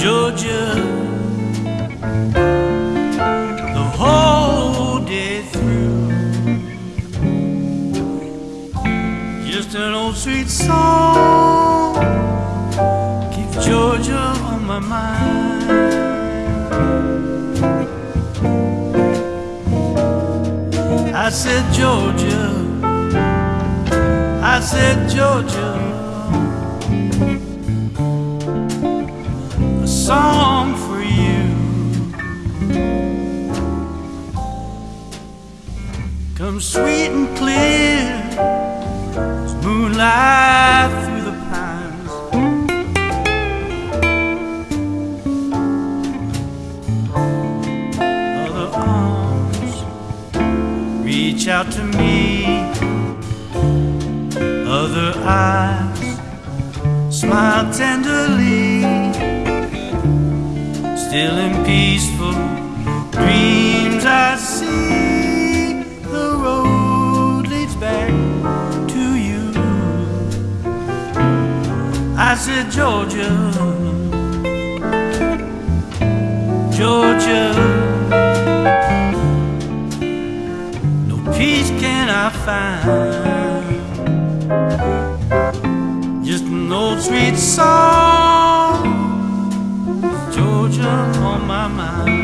Georgia the whole day through. Just an old sweet song keeps Georgia on my mind. I said, Georgia, I said, Georgia. Song for you. Come sweet and clear as moonlight through the pines. Other arms reach out to me. Other eyes smile tenderly still in peaceful dreams I see the road leads back to you. I said, Georgia, Georgia, no peace can I find. Just an old sweet song. On my mind.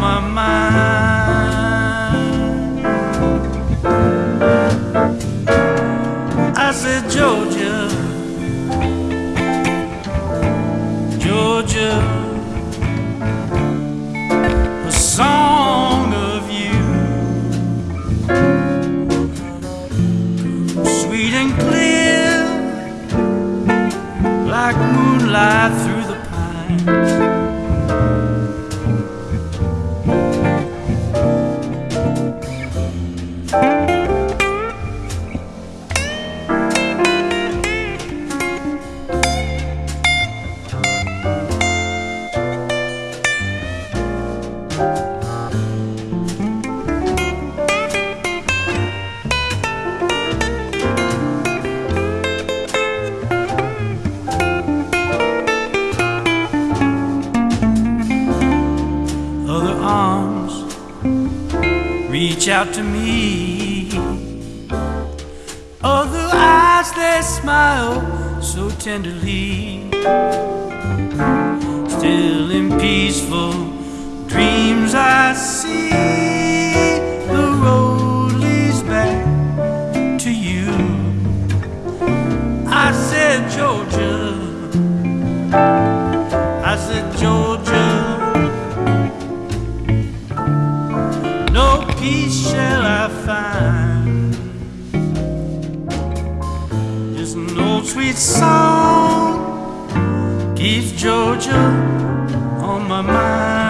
My mind. I said, Georgia. Georgia, reach out to me. Oh, Other eyes they smile so tenderly. Still in peaceful dreams I see old sweet song keeps Georgia on my mind.